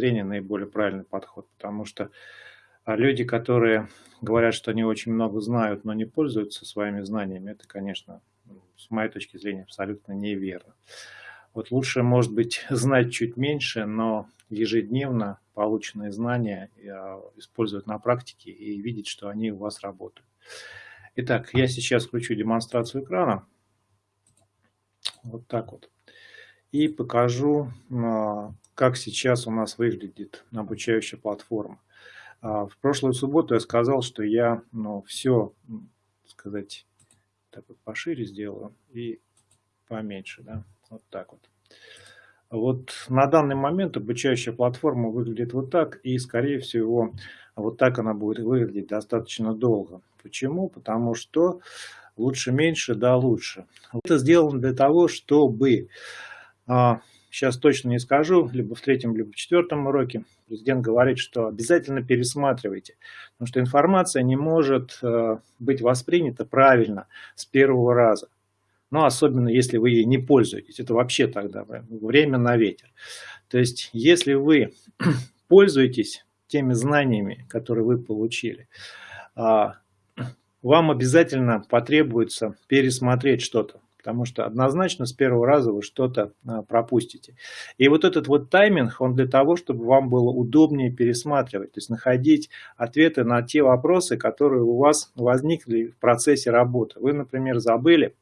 зрения наиболее правильный подход, потому что а, люди, которые говорят, что они очень много знают, но не пользуются своими знаниями, это, конечно, с моей точки зрения, абсолютно неверно. Вот лучше, может быть, знать чуть меньше, но ежедневно полученные знания а, использовать на практике и видеть, что они у вас работают. Итак, я сейчас включу демонстрацию экрана. Вот так вот. И покажу, а, как сейчас у нас выглядит обучающая платформа. А, в прошлую субботу я сказал, что я ну, все, сказать, так вот пошире сделаю и поменьше, да, вот так вот. Вот на данный момент обучающая платформа выглядит вот так, и, скорее всего, вот так она будет выглядеть достаточно долго. Почему? Потому что лучше меньше, да лучше. Это сделано для того, чтобы, а, сейчас точно не скажу, либо в третьем, либо в четвертом уроке, президент говорит, что обязательно пересматривайте, потому что информация не может а, быть воспринята правильно с первого раза но особенно если вы ей не пользуетесь. Это вообще тогда время на ветер. То есть, если вы пользуетесь теми знаниями, которые вы получили, а, вам обязательно потребуется пересмотреть что-то, потому что однозначно с первого раза вы что-то а, пропустите. И вот этот вот тайминг, он для того, чтобы вам было удобнее пересматривать, то есть находить ответы на те вопросы, которые у вас возникли в процессе работы. Вы, например, забыли,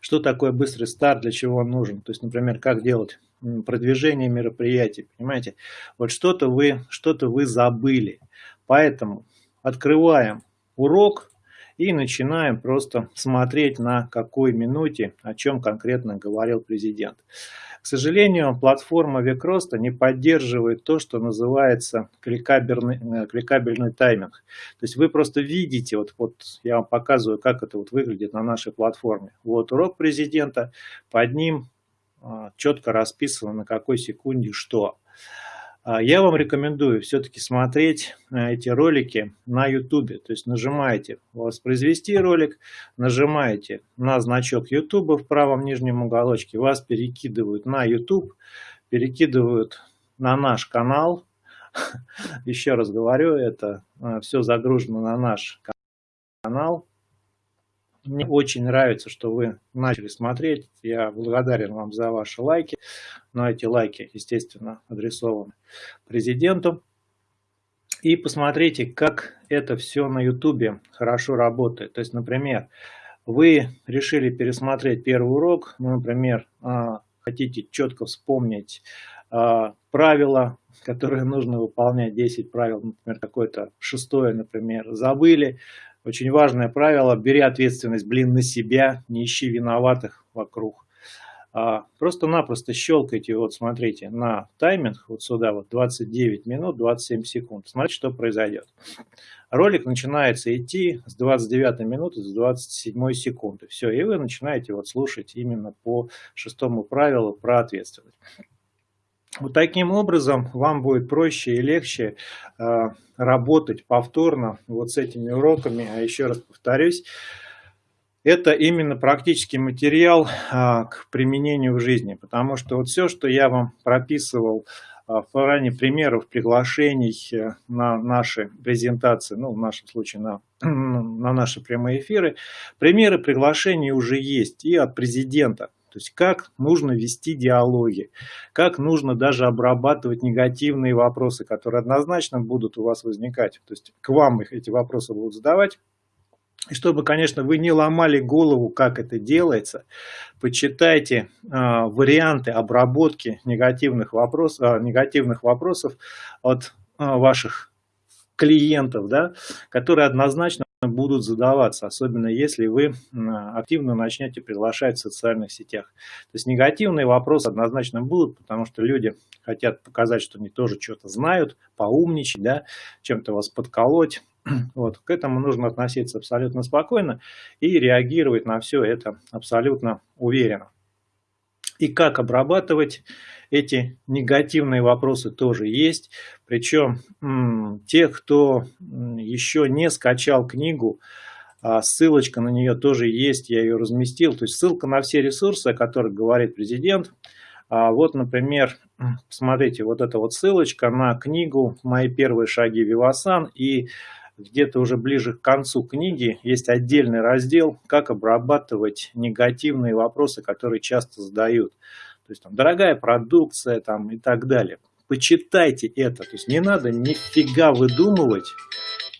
что такое быстрый старт, для чего он нужен. То есть, например, как делать продвижение мероприятий, понимаете? Вот что-то вы, что вы забыли. Поэтому открываем урок и начинаем просто смотреть на какой минуте, о чем конкретно говорил президент. К сожалению, платформа Векроста не поддерживает то, что называется кликабельный, э, кликабельный тайминг. То есть вы просто видите, вот, вот я вам показываю, как это вот выглядит на нашей платформе. Вот урок президента, под ним а, четко расписано, на какой секунде что. А, я вам рекомендую все-таки смотреть э, эти ролики на YouTube. То есть нажимаете «Воспроизвести ролик», нажимаете на значок YouTube в правом нижнем уголочке, вас перекидывают на YouTube, перекидывают на наш канал. Еще раз говорю, это э, все загружено на наш канал. Мне очень нравится, что вы начали смотреть. Я благодарен вам за ваши лайки. Но эти лайки, естественно, адресованы президенту. И посмотрите, как это все на YouTube хорошо работает. То есть, например, вы решили пересмотреть первый урок, ну, например, а, хотите четко вспомнить а, правила, которые нужно выполнять, 10 правил, например, какое-то шестое, например, забыли, очень важное правило, бери ответственность, блин, на себя, не ищи виноватых вокруг. А, Просто-напросто щелкайте, вот смотрите, на тайминг, вот сюда вот 29 минут 27 секунд. Смотрите, что произойдет. Ролик начинается идти с 29 минуты, с 27 секунды. Все, и вы начинаете вот слушать именно по шестому правилу про ответственность. Вот таким образом вам будет проще и легче э, работать повторно вот с этими уроками. А еще раз повторюсь, это именно практический материал а, к применению в жизни, потому что вот все, что я вам прописывал а, в плане примеров приглашений э, на наши презентации, ну, в нашем случае на, на наши прямые эфиры, примеры приглашений уже есть и от президента. То есть как нужно вести диалоги, как нужно даже обрабатывать негативные вопросы, которые однозначно будут у вас возникать. То есть к вам их эти вопросы будут задавать. И чтобы, конечно, вы не ломали голову, как это делается, почитайте э, варианты обработки негативных, вопрос, э, негативных вопросов от э, ваших клиентов, да, которые однозначно будут задаваться, особенно если вы активно начнете приглашать в социальных сетях. То есть негативные вопросы однозначно будут, потому что люди хотят показать, что они тоже что-то знают, поумничать, да, чем-то вас подколоть. Вот. К этому нужно относиться абсолютно спокойно и реагировать на все это абсолютно уверенно. И как обрабатывать эти негативные вопросы тоже есть. Причем те, кто еще не скачал книгу, а ссылочка на нее тоже есть, я ее разместил. То есть ссылка на все ресурсы, о которых говорит президент. А вот, например, Посмотрите, вот эта вот ссылочка на книгу «Мои первые шаги Вивасан». И где-то уже ближе к концу книги есть отдельный раздел «Как обрабатывать негативные вопросы, которые часто задают». То есть там дорогая продукция там, и так далее. Почитайте это. То есть не надо нифига выдумывать.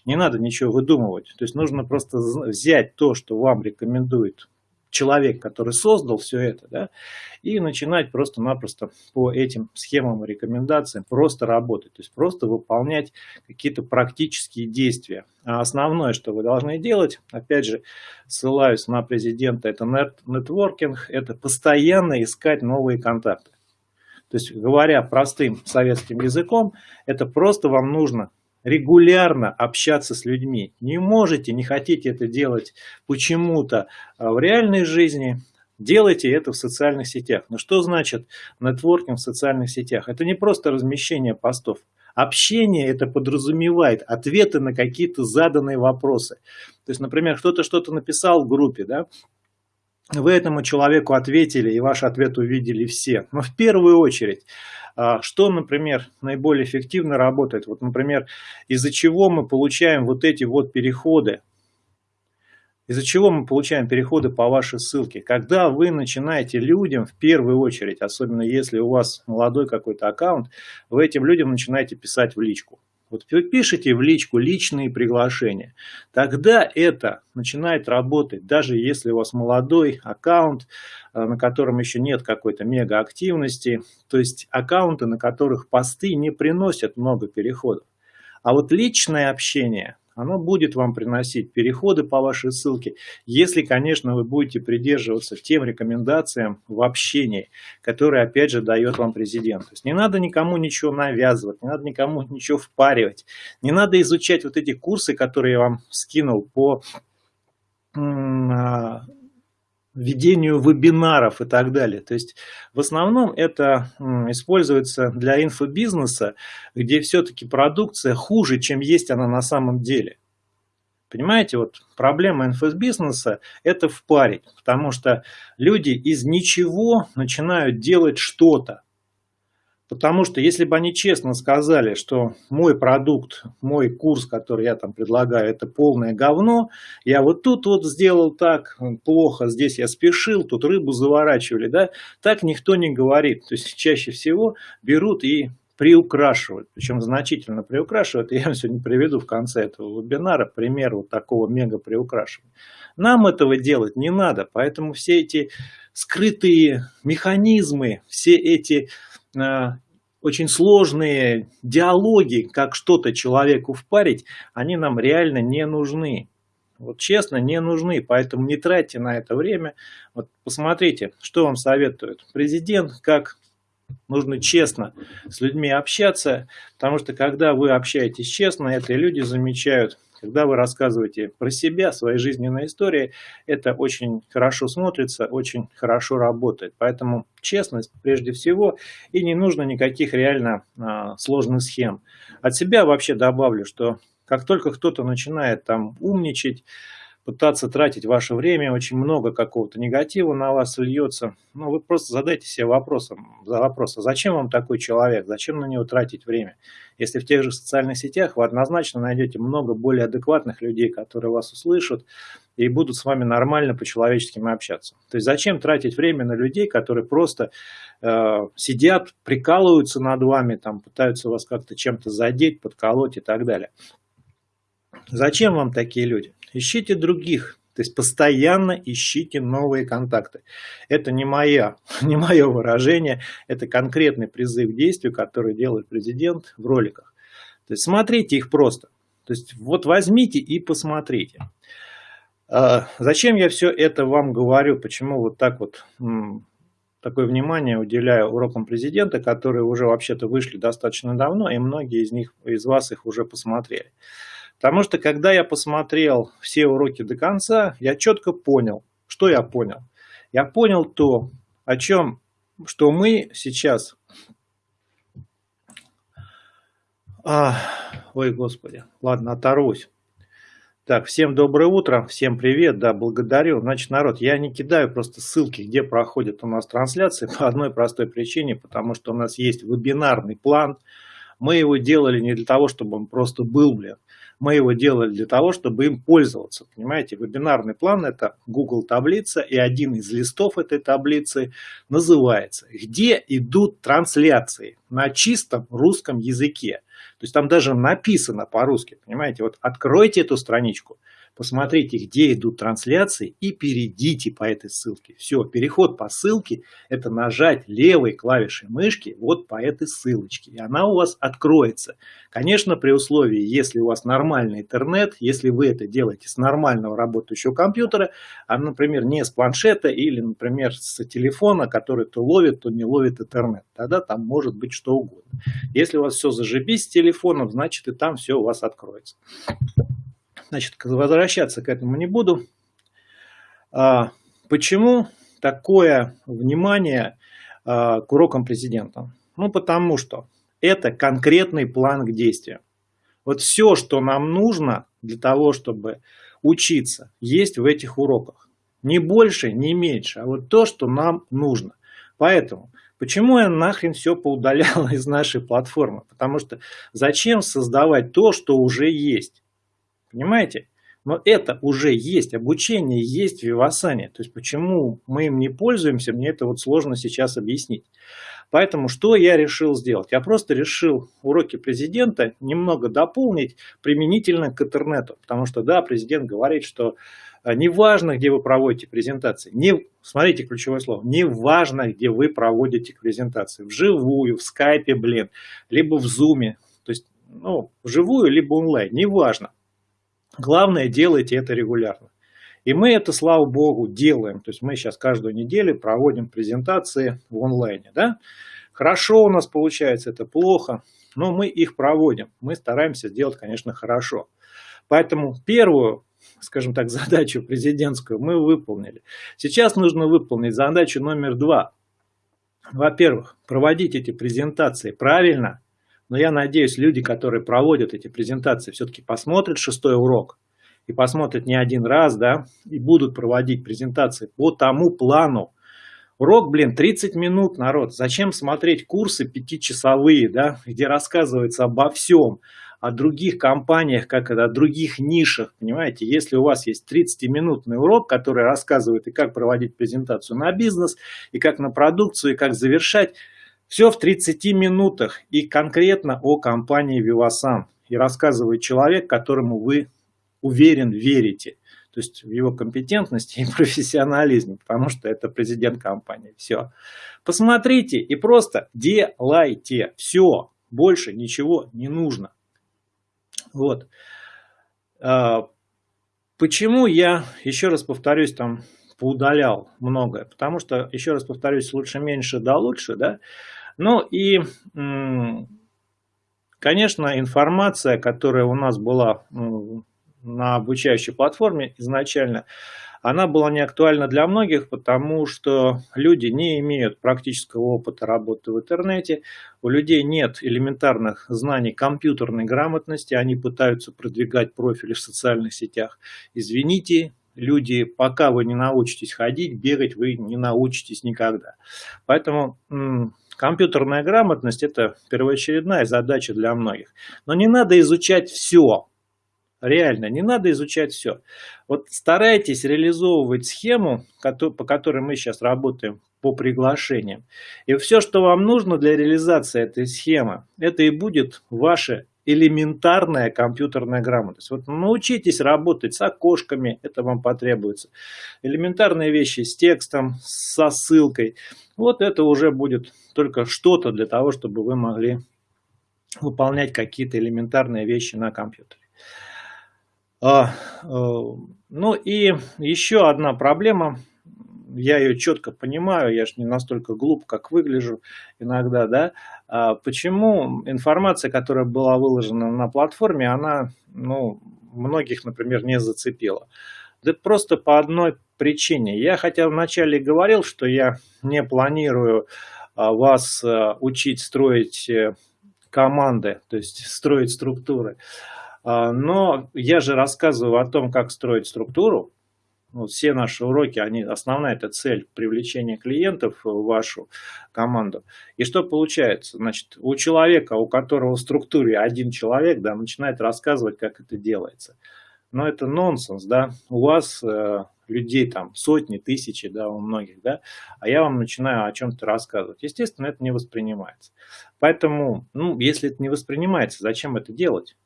Не надо ничего выдумывать. То есть нужно просто взять то, что вам рекомендует человек, который создал все это, да, и начинать просто-напросто по этим схемам и рекомендациям просто работать, то есть просто выполнять какие-то практические действия. А основное, что вы должны делать, опять же, ссылаюсь на президента, это нетворкинг, это постоянно искать новые контакты. То есть, говоря простым советским языком, это просто вам нужно регулярно общаться с людьми. Не можете, не хотите это делать почему-то а в реальной жизни, делайте это в социальных сетях. Но что значит нетворкинг в социальных сетях? Это не просто размещение постов. Общение это подразумевает ответы на какие-то заданные вопросы. То есть, например, кто-то что-то написал в группе, да, вы этому человеку ответили, и ваш ответ увидели все. Но в первую очередь а, что, например, наиболее эффективно работает? Вот, например, из-за чего мы получаем вот эти вот переходы? Из-за чего мы получаем переходы по вашей ссылке? Когда вы начинаете людям, в первую очередь, особенно если у вас молодой какой-то аккаунт, вы этим людям начинаете писать в личку. Вот вы пишете в личку личные приглашения. Тогда это начинает работать, даже если у вас молодой аккаунт, э, на котором еще нет какой-то мега активности. То есть аккаунты, на которых посты не приносят много переходов. А вот личное общение, оно будет вам приносить переходы по вашей ссылке, если, конечно, вы будете придерживаться тем рекомендациям в общении, которые, опять же, дает вам президент. То есть не надо никому ничего навязывать, не надо никому ничего впаривать, не надо изучать вот эти курсы, которые я вам скинул по а, ведению вебинаров и так далее. То есть в основном это используется для инфобизнеса, где все-таки продукция хуже, чем есть она на самом деле. Понимаете, вот проблема инфобизнеса – это впарить, потому что люди из ничего начинают делать что-то. Потому что если бы они честно сказали, что мой продукт, мой курс, который я там предлагаю, это полное говно, я вот тут вот сделал так плохо, здесь я спешил, тут рыбу заворачивали, да, так никто не говорит. То есть чаще всего берут и приукрашивают, причем значительно приукрашивают. Я вам сегодня приведу в конце этого вебинара пример вот такого мега приукрашивания. Нам этого делать не надо, поэтому все эти скрытые механизмы, все эти очень сложные диалоги, как что-то человеку впарить, они нам реально не нужны. Вот честно, не нужны, поэтому не тратьте на это время. Вот посмотрите, что вам советует президент, как нужно честно с людьми общаться, потому что когда вы общаетесь честно, это люди замечают, когда вы рассказываете про себя, свои жизненные истории, это очень хорошо смотрится, очень хорошо работает. Поэтому честность прежде всего, и не нужно никаких реально а, сложных схем. От себя вообще добавлю, что как только кто-то начинает там умничать, пытаться тратить ваше время, очень много какого-то негатива на вас льется. Ну, вы просто задайте себе вопросом, за вопрос, а зачем вам такой человек, зачем на него тратить время? Если в тех же социальных сетях вы однозначно найдете много более адекватных людей, которые вас услышат и будут с вами нормально по-человечески общаться. То есть зачем тратить время на людей, которые просто э, сидят, прикалываются над вами, там, пытаются вас как-то чем-то задеть, подколоть и так далее. Зачем вам такие люди? Ищите других. То есть постоянно ищите новые контакты. Это не, моя, не мое выражение, это конкретный призыв к действию, который делает президент в роликах. То есть смотрите их просто. То есть вот возьмите и посмотрите. А, зачем я все это вам говорю? Почему вот так вот такое внимание уделяю урокам президента, которые уже вообще-то вышли достаточно давно, и многие из них, из вас их уже посмотрели. Потому что когда я посмотрел все уроки до конца, я четко понял, что я понял. Я понял то, о чем, что мы сейчас... А, ой, господи, ладно, оторвусь. Так, всем доброе утро, всем привет, да, благодарю. Значит, народ, я не кидаю просто ссылки, где проходят у нас трансляции по одной простой причине, потому что у нас есть вебинарный план. Мы его делали не для того, чтобы он просто был, блин. Мы его делали для того, чтобы им пользоваться. Понимаете, вебинарный план это Google таблица, и один из листов этой таблицы называется «Где идут трансляции?» на чистом русском языке. То есть там даже написано по-русски, понимаете? Вот откройте эту страничку, посмотрите, где идут трансляции и перейдите по этой ссылке. Все, переход по ссылке – это нажать левой клавишей мышки вот по этой ссылочке, и она у вас откроется. Конечно, при условии, если у вас нормальный интернет, если вы это делаете с нормального работающего компьютера, а, например, не с планшета или, например, с телефона, который то ловит, то не ловит интернет, тогда там может быть что угодно. Если у вас все зажибись с телефоном, значит и там все у вас откроется. Значит, возвращаться к этому не буду. А, почему такое внимание а, к урокам президента? Ну, потому что это конкретный план к действию. Вот все, что нам нужно для того, чтобы учиться, есть в этих уроках. Не больше, не меньше, а вот то, что нам нужно. Поэтому, почему я нахрен все поудалял из нашей платформы? Потому что зачем создавать то, что уже есть? Понимаете? Но это уже есть, обучение есть в Вивасане. То есть почему мы им не пользуемся, мне это вот сложно сейчас объяснить. Поэтому что я решил сделать? Я просто решил уроки президента немного дополнить применительно к интернету. Потому что да, президент говорит, что э, не важно, где вы проводите презентации. Не, смотрите ключевое слово. Не важно, где вы проводите презентации. Вживую, в скайпе, блин, либо в зуме. То есть, ну, вживую, либо онлайн, неважно. Главное, делайте это регулярно. И мы это, слава богу, делаем. То есть мы сейчас каждую неделю проводим презентации в онлайне. Да? Хорошо у нас получается, это плохо, но мы их проводим. Мы стараемся сделать, конечно, хорошо. Поэтому первую, скажем так, задачу президентскую мы выполнили. Сейчас нужно выполнить задачу номер два. Во-первых, проводить эти презентации правильно – но я надеюсь, люди, которые проводят эти презентации, все-таки посмотрят шестой урок и посмотрят не один раз, да, и будут проводить презентации по тому плану. Урок, блин, 30 минут, народ. Зачем смотреть курсы пятичасовые, да, где рассказывается обо всем, о других компаниях, как это, о других нишах, понимаете? Если у вас есть 30-минутный урок, который рассказывает и как проводить презентацию на бизнес, и как на продукцию, и как завершать, все в 30 минутах и конкретно о компании Vivasan. И рассказывает человек, которому вы уверен верите. То есть в его компетентности и профессионализме, потому что это президент компании. Все. Посмотрите и просто делайте. Все. Больше ничего не нужно. Вот. А, почему я, еще раз повторюсь, там поудалял многое? Потому что, еще раз повторюсь, лучше меньше да лучше, да? Ну и, конечно, информация, которая у нас была на обучающей платформе изначально, она была не актуальна для многих, потому что люди не имеют практического опыта работы в интернете, у людей нет элементарных знаний компьютерной грамотности, они пытаются продвигать профили в социальных сетях. Извините, люди, пока вы не научитесь ходить, бегать вы не научитесь никогда. Поэтому Компьютерная грамотность – это первоочередная задача для многих. Но не надо изучать все. Реально, не надо изучать все. Вот старайтесь реализовывать схему, по которой мы сейчас работаем по приглашениям. И все, что вам нужно для реализации этой схемы, это и будет ваше элементарная компьютерная грамотность. Вот научитесь работать с окошками, это вам потребуется. Элементарные вещи с текстом, со ссылкой. Вот это уже будет только что-то для того, чтобы вы могли выполнять какие-то элементарные вещи на компьютере. А, э, ну и еще одна проблема я ее четко понимаю, я же не настолько глуп, как выгляжу иногда, да, почему информация, которая была выложена на платформе, она, ну, многих, например, не зацепила. Да просто по одной причине. Я хотя вначале говорил, что я не планирую а, вас а, учить строить э, команды, то есть строить структуры. А, но я же рассказываю о том, как строить структуру. Вот все наши уроки, они, основная это цель привлечения клиентов в вашу команду. И что получается? Значит, у человека, у которого в структуре один человек, да, начинает рассказывать, как это делается. Но это нонсенс, да. У вас э, людей там сотни, тысячи, да, у многих, да, а я вам начинаю о чем-то рассказывать. Естественно, это не воспринимается. Поэтому, ну, если это не воспринимается, зачем это делать?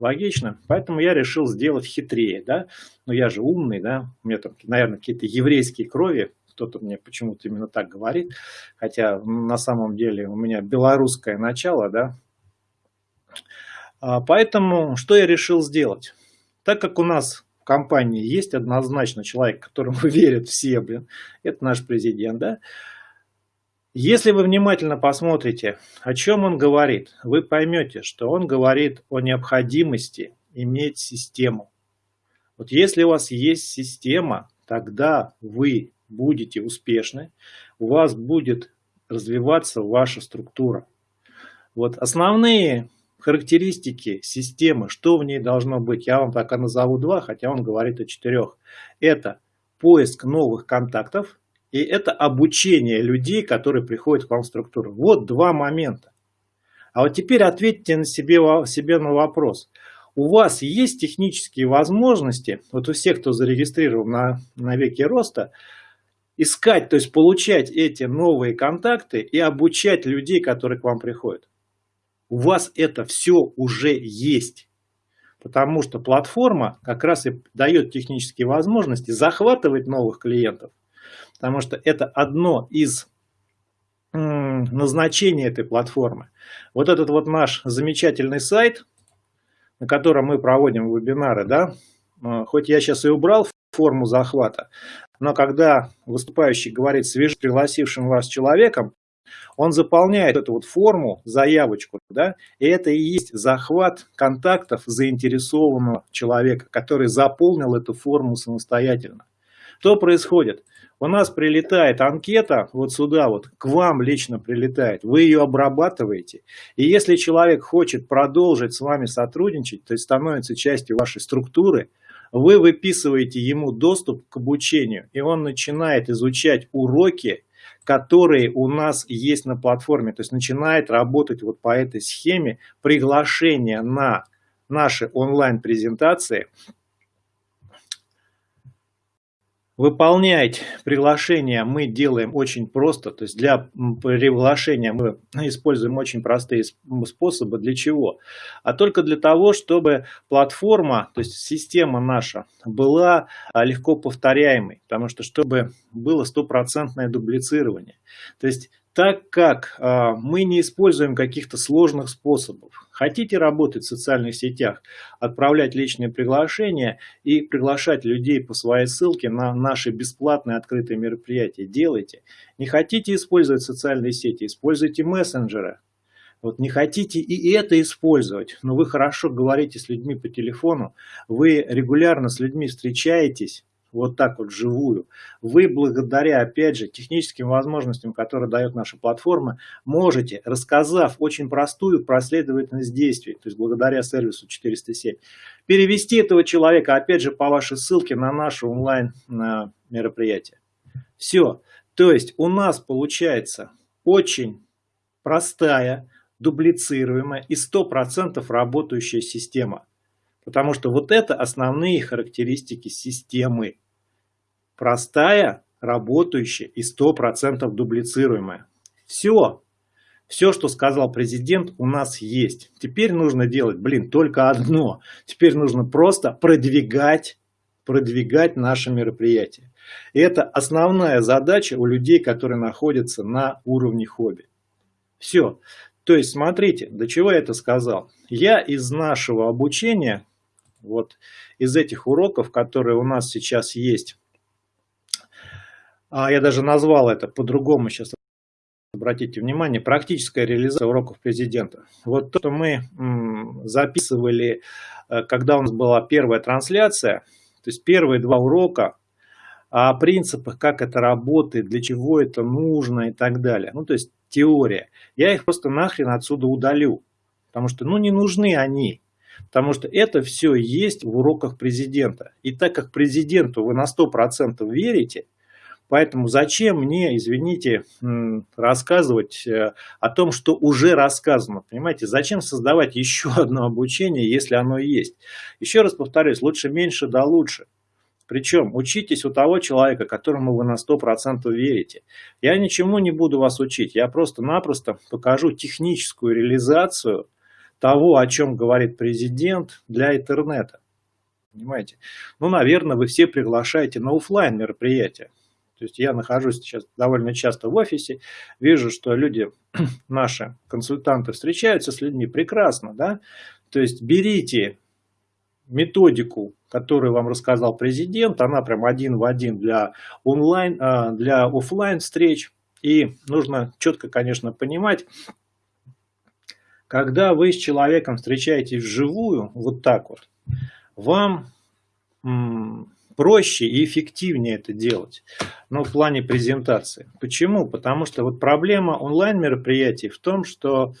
Логично. Поэтому я решил сделать хитрее, да. Но я же умный, да. У меня там, наверное, какие-то еврейские крови. Кто-то мне почему-то именно так говорит. Хотя на самом деле у меня белорусское начало, да. А, поэтому что я решил сделать? Так как у нас в компании есть однозначно человек, которому верят все, блин, это наш президент, да, если вы внимательно посмотрите, о чем он говорит, вы поймете, что он говорит о необходимости иметь систему. Вот если у вас есть система, тогда вы будете успешны, у вас будет развиваться ваша структура. Вот основные характеристики системы, что в ней должно быть, я вам пока назову два, хотя он говорит о четырех. Это поиск новых контактов, и это обучение людей, которые приходят к вам в структуру. Вот два момента. А вот теперь ответьте на себе, себе на вопрос. У вас есть технические возможности, вот у всех, кто зарегистрирован на, на веке роста, искать, то есть получать эти новые контакты и обучать людей, которые к вам приходят. У вас это все уже есть. Потому что платформа как раз и дает технические возможности захватывать новых клиентов потому что это одно из назначений этой платформы. Вот этот вот наш замечательный сайт, на котором мы проводим вебинары, да, а, хоть я сейчас и убрал форму захвата, но когда выступающий говорит свеж пригласившим вас человеком, он заполняет эту вот форму, заявочку, да, и это и есть захват контактов заинтересованного человека, который заполнил эту форму самостоятельно. Что происходит? У нас прилетает анкета вот сюда вот, к вам лично прилетает, вы ее обрабатываете. И если человек хочет продолжить с вами сотрудничать, то есть становится частью вашей структуры, вы выписываете ему доступ к обучению, и он начинает изучать уроки, которые у нас есть на платформе. То есть начинает работать вот по этой схеме приглашения на наши онлайн-презентации Выполнять приглашение мы делаем очень просто. То есть для приглашения мы используем очень простые способы. Для чего? А только для того, чтобы платформа, то есть система наша, была а, легко повторяемой. Потому что чтобы было стопроцентное дублицирование. То есть так как э, мы не используем каких-то сложных способов. Хотите работать в социальных сетях, отправлять личные приглашения и приглашать людей по своей ссылке на наши бесплатные открытые мероприятия, делайте. Не хотите использовать социальные сети, используйте мессенджеры. Вот не хотите и это использовать, но вы хорошо говорите с людьми по телефону, вы регулярно с людьми встречаетесь, вот так вот живую, вы благодаря, опять же, техническим возможностям, которые дает наша платформа, можете, рассказав очень простую последовательность действий, то есть благодаря сервису 407, перевести этого человека, опять же, по вашей ссылке на наше онлайн мероприятие. Все. То есть у нас получается очень простая, дублицируемая и 100% работающая система. Потому что вот это основные характеристики системы. Простая, работающая и 100% дублицируемая. Все. Все, что сказал президент, у нас есть. Теперь нужно делать, блин, только одно. Теперь нужно просто продвигать, продвигать наше мероприятие. И это основная задача у людей, которые находятся на уровне хобби. Все. То есть, смотрите, до чего я это сказал. Я из нашего обучения вот из этих уроков, которые у нас сейчас есть, а я даже назвал это по-другому сейчас, обратите внимание, практическая реализация уроков президента. Вот то, что мы записывали, э, когда у нас была первая трансляция, то есть первые два урока о принципах, как это работает, для чего это нужно и так далее. Ну, то есть теория. Я их просто нахрен отсюда удалю, потому что, ну, не нужны они. Потому что это все есть в уроках президента. И так как президенту вы на 100% верите, Поэтому зачем мне, извините, рассказывать э, о том, что уже рассказано? Понимаете, зачем создавать еще одно обучение, если оно есть? Еще раз повторюсь, лучше меньше да лучше. Причем учитесь у того человека, которому вы на 100% верите. Я ничему не буду вас учить, я просто-напросто покажу техническую реализацию того, о чем говорит президент для интернета. Понимаете? Ну, наверное, вы все приглашаете на офлайн мероприятия. То есть я нахожусь сейчас довольно часто в офисе, вижу, что люди, наши консультанты, встречаются с людьми прекрасно, да. То есть берите методику, которую вам рассказал президент, она прям один в один для онлайн, а, для офлайн встреч. И нужно четко, конечно, понимать, когда вы с человеком встречаетесь вживую, вот так вот, вам проще и эффективнее это делать, но в плане презентации. Почему? Потому что вот проблема онлайн мероприятий в том, что,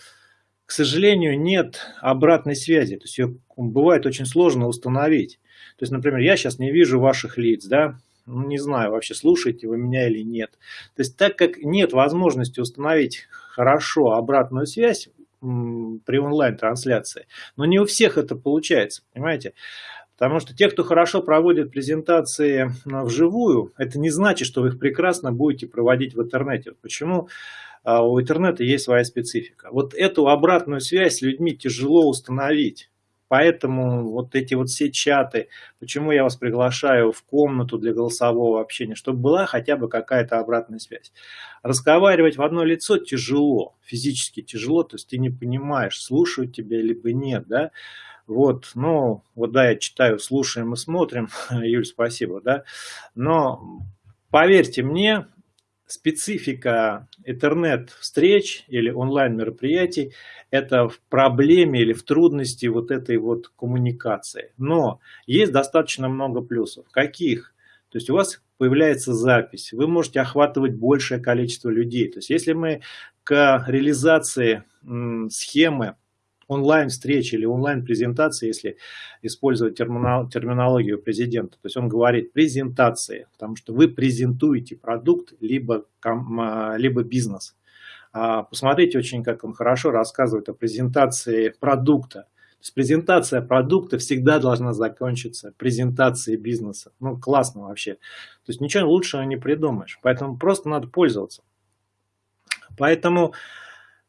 к сожалению, нет обратной связи, то есть ее бывает очень сложно установить. То есть, например, я сейчас не вижу ваших лиц, да, ну, не знаю, вообще слушаете вы меня или нет. То есть, так как нет возможности установить хорошо обратную связь при онлайн-трансляции, но не у всех это получается, понимаете? Потому что те, кто хорошо проводит презентации вживую, это не значит, что вы их прекрасно будете проводить в интернете. Почему? А, у интернета есть своя специфика. Вот эту обратную связь с людьми тяжело установить. Поэтому вот эти вот все чаты, почему я вас приглашаю в комнату для голосового общения, чтобы была хотя бы какая-то обратная связь. Разговаривать в одно лицо тяжело, физически тяжело, то есть ты не понимаешь, слушают тебя либо нет, да. Вот, ну, вот да, я читаю, слушаем и смотрим, Юль, спасибо, да, но поверьте мне, специфика интернет-встреч или онлайн-мероприятий – это в проблеме или в трудности вот этой вот коммуникации. Но есть достаточно много плюсов. Каких? То есть у вас появляется запись, вы можете охватывать большее количество людей. То есть если мы к реализации схемы онлайн-встречи или онлайн-презентации, если использовать терминологию президента. То есть он говорит презентации, потому что вы презентуете продукт либо, а, либо бизнес. А, посмотрите очень, как он хорошо рассказывает о презентации продукта. То есть презентация продукта всегда должна закончиться презентацией бизнеса. Ну, классно вообще. То есть ничего лучшего не придумаешь. Поэтому просто надо пользоваться. Поэтому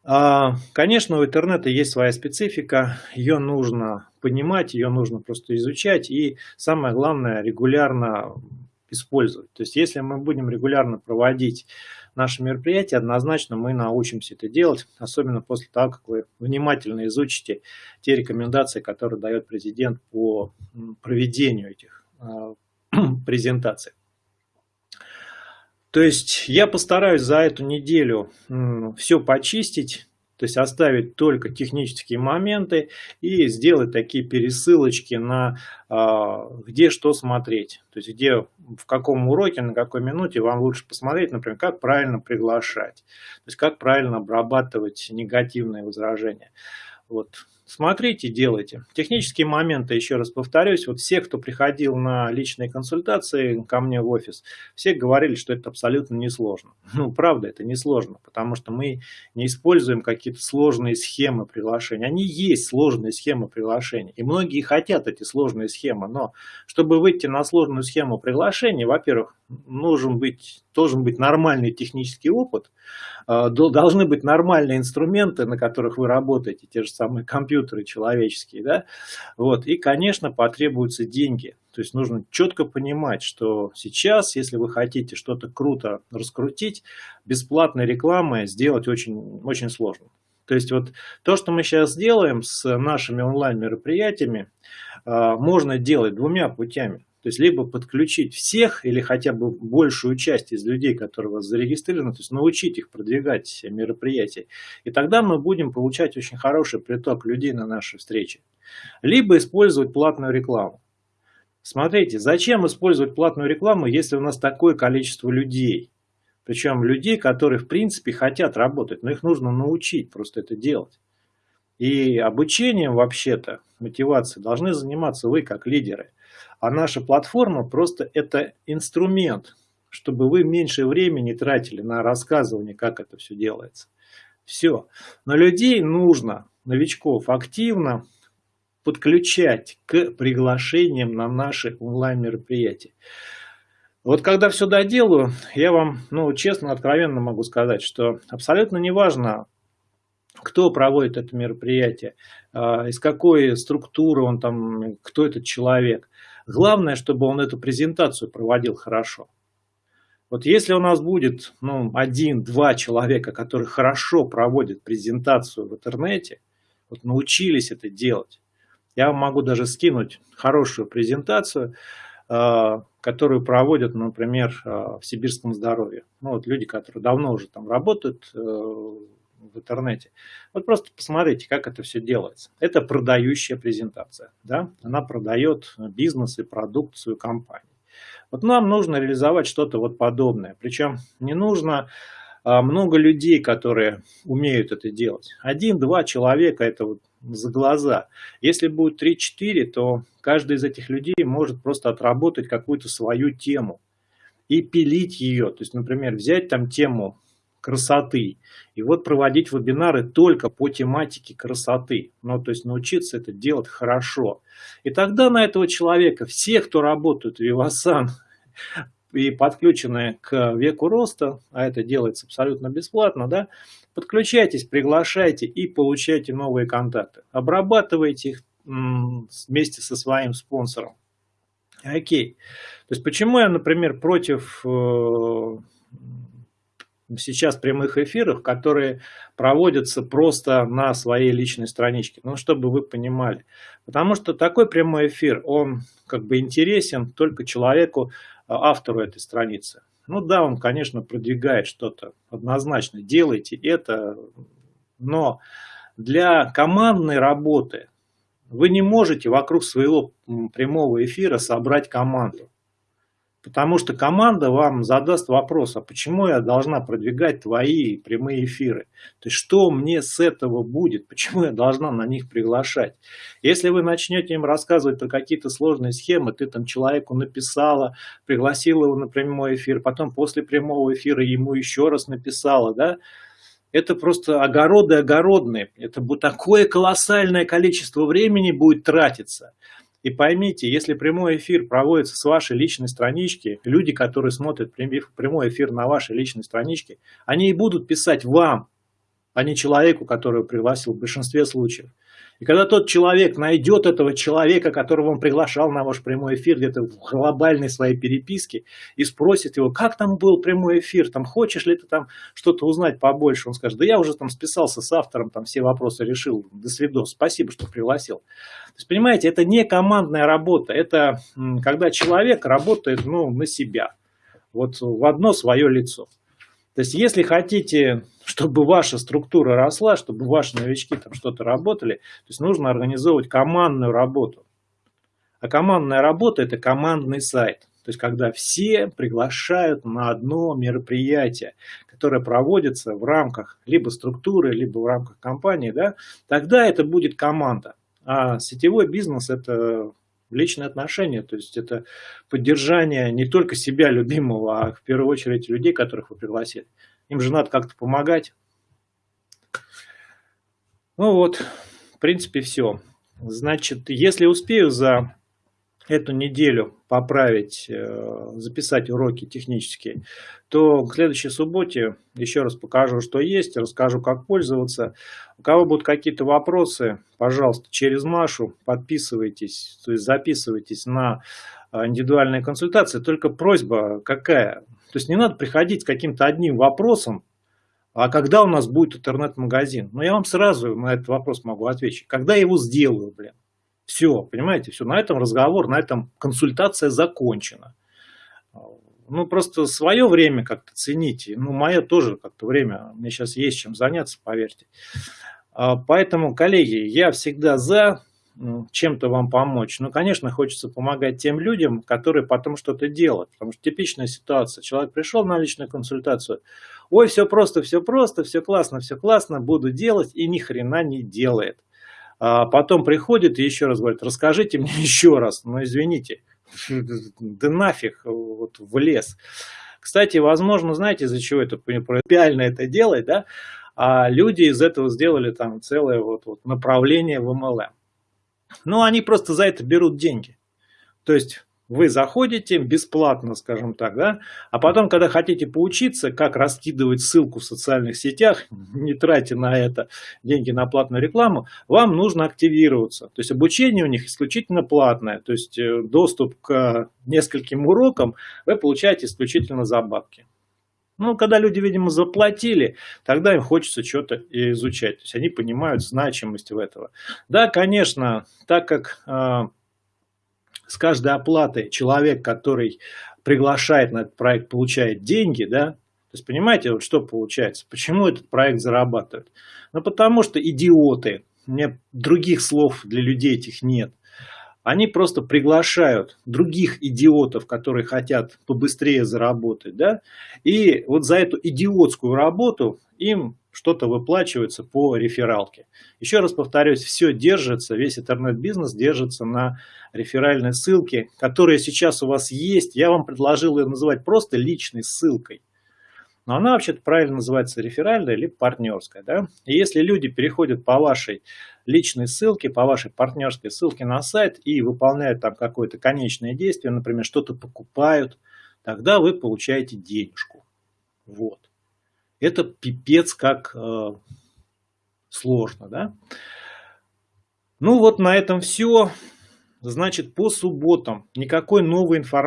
конечно, у интернета есть своя специфика, ее нужно понимать, ее нужно просто изучать и самое главное регулярно использовать. То есть если мы будем регулярно проводить наши мероприятия, однозначно мы научимся это делать, особенно после того, как вы внимательно изучите те рекомендации, которые дает президент по проведению этих а, презентаций. То есть я постараюсь за эту неделю все почистить, то есть оставить только технические моменты и сделать такие пересылочки на а, где что смотреть. То есть где в каком уроке, на какой минуте вам лучше посмотреть, например, как правильно приглашать, то есть как правильно обрабатывать негативные возражения. Вот Смотрите, делайте. Технические моменты, еще раз повторюсь, вот все, кто приходил на личные консультации ко мне в офис, все говорили, что это абсолютно несложно. Ну, правда, это несложно, потому что мы не используем какие-то сложные схемы приглашения. Они есть сложные схемы приглашения, и многие хотят эти сложные схемы, но чтобы выйти на сложную схему приглашения, во-первых, нужен быть, должен быть нормальный технический опыт, должны быть нормальные инструменты, на которых вы работаете, те же самые компьютеры человеческие, да, вот, и, конечно, потребуются деньги, то есть нужно четко понимать, что сейчас, если вы хотите что-то круто раскрутить, бесплатной рекламы сделать очень, очень сложно. То есть вот то, что мы сейчас делаем с нашими онлайн-мероприятиями, а, можно делать двумя путями. То есть либо подключить всех или хотя бы большую часть из людей, которые у вас зарегистрированы, то есть научить их продвигать мероприятия. И тогда мы будем получать очень хороший приток людей на наши встречи. Либо использовать платную рекламу. Смотрите, зачем использовать платную рекламу, если у нас такое количество людей? Причем людей, которые в принципе хотят работать, но их нужно научить просто это делать. И обучением вообще-то, мотивацией, должны заниматься вы как лидеры. А наша платформа просто это инструмент, чтобы вы меньше времени тратили на рассказывание, как это все делается. Все. Но людей нужно, новичков, активно подключать к приглашениям на наши онлайн-мероприятия. Вот когда все доделаю, я вам, ну, честно, откровенно могу сказать, что абсолютно неважно, кто проводит это мероприятие, а, из какой структуры он там, кто этот человек. Главное, чтобы он эту презентацию проводил хорошо. Вот если у нас будет ну, один-два человека, которые хорошо проводят презентацию в интернете, вот научились это делать, я вам могу даже скинуть хорошую презентацию, а, которую проводят, например, а, в сибирском здоровье. Ну, вот люди, которые давно уже там работают э, в интернете. Вот просто посмотрите, как это все делается. Это продающая презентация. Да? Она продает бизнес и продукцию компании. Вот нам нужно реализовать что-то вот подобное. Причем не нужно а, много людей, которые умеют это делать. Один-два человека это вот за глаза. Если будет 3-4, то каждый из этих людей может просто отработать какую-то свою тему и пилить ее. То есть, например, взять там тему красоты и вот проводить вебинары только по тематике красоты. Ну, то есть научиться это делать хорошо. И тогда на этого человека, все, кто работают в Вивасан, и подключены к веку роста, а это делается абсолютно бесплатно, да, подключайтесь, приглашайте и получайте новые контакты. Обрабатывайте их вместе со своим спонсором. Окей. То есть почему я, например, против э, сейчас прямых эфиров, которые проводятся просто на своей личной страничке. Ну, чтобы вы понимали. Потому что такой прямой эфир, он как бы интересен только человеку, а, автору этой страницы. Ну да, он, конечно, продвигает что-то. Однозначно, делайте это. Но для командной работы вы не можете вокруг своего прямого эфира собрать команду. Потому что команда вам задаст вопрос, а почему я должна продвигать твои прямые эфиры? То есть что мне с этого будет? Почему я должна на них приглашать? Если вы начнете им рассказывать про какие-то сложные схемы, ты там человеку написала, пригласила его на прямой эфир, потом после прямого эфира ему еще раз написала, да, это просто огороды огородные. Это будет такое колоссальное количество времени будет тратиться. И поймите, если прямой эфир проводится с вашей личной странички, люди, которые смотрят прямой эфир на вашей личной страничке, они и будут писать вам, а не человеку, которого пригласил в большинстве случаев. И когда тот человек найдет этого человека, которого он приглашал на ваш прямой эфир где-то в глобальной своей переписке и спросит его, как там был прямой эфир, там хочешь ли ты там что-то узнать побольше, он скажет, да я уже там списался с автором, там все вопросы решил, до свидос, спасибо, что пригласил. То есть, понимаете, это не командная работа, это когда человек работает ну, на себя, вот в одно свое лицо. То есть, если хотите, чтобы ваша структура росла, чтобы ваши новички там что-то работали, то есть нужно организовывать командную работу. А командная работа – это командный сайт. То есть, когда все приглашают на одно мероприятие, которое проводится в рамках либо структуры, либо в рамках компании, да, тогда это будет команда. А сетевой бизнес – это личные отношения, то есть это поддержание не только себя любимого, а в первую очередь людей, которых вы пригласили. Им же надо как-то помогать. Ну вот, в принципе, все. Значит, если успею за эту неделю поправить, э, записать уроки технические, то к следующей субботе еще раз покажу, что есть, расскажу, как пользоваться. У кого будут какие-то вопросы, пожалуйста, через Машу подписывайтесь, то есть записывайтесь на э, индивидуальные консультации. Только просьба какая? То есть не надо приходить с каким-то одним вопросом, а когда у нас будет интернет-магазин? Ну, я вам сразу на этот вопрос могу ответить. Когда я его сделаю, блин? Все, понимаете, все, на этом разговор, на этом консультация закончена. Ну, просто свое время как-то цените. Ну, мое тоже как-то время. Мне сейчас есть чем заняться, поверьте. А, поэтому, коллеги, я всегда за ну, чем-то вам помочь. Но, конечно, хочется помогать тем людям, которые потом что-то делают. Потому что типичная ситуация. Человек пришел на личную консультацию. Ой, все просто, все просто, все классно, все классно, буду делать и ни хрена не делает. А потом приходит и еще раз говорит, расскажите мне еще раз, но извините, да нафиг вот в лес. Кстати, возможно, знаете, из-за чего это принципиально это делать, да? А люди из этого сделали там целое вот, вот направление в MLM. Ну, они просто за это берут деньги. То есть вы заходите бесплатно, скажем так, да, а потом, когда хотите поучиться, как раскидывать ссылку в социальных сетях, не тратя на это деньги на платную рекламу, вам нужно активироваться. То есть обучение у них исключительно платное, то есть э, доступ к нескольким урокам вы получаете исключительно за бабки. Ну, когда люди, видимо, заплатили, тогда им хочется что-то изучать. То есть они понимают значимость в этого. Да, конечно, так как э, с каждой оплаты человек, который приглашает на этот проект, получает деньги, да, то есть понимаете, вот что получается, почему этот проект зарабатывает? Ну потому что идиоты, меня других слов для людей этих нет. Они просто приглашают других идиотов, которые хотят побыстрее заработать, да, и вот за эту идиотскую работу им что-то выплачивается по рефералке. Еще раз повторюсь, все держится, весь интернет-бизнес держится на реферальной ссылке, которая сейчас у вас есть. Я вам предложил ее называть просто личной ссылкой. Но она вообще-то правильно называется реферальная или партнерская. Да? И если люди переходят по вашей личной ссылке, по вашей партнерской ссылке на сайт и выполняют там какое-то конечное действие, например, что-то покупают, тогда вы получаете денежку. Вот это пипец как э, сложно, да. Ну вот на этом все. Значит, по субботам никакой новой информации.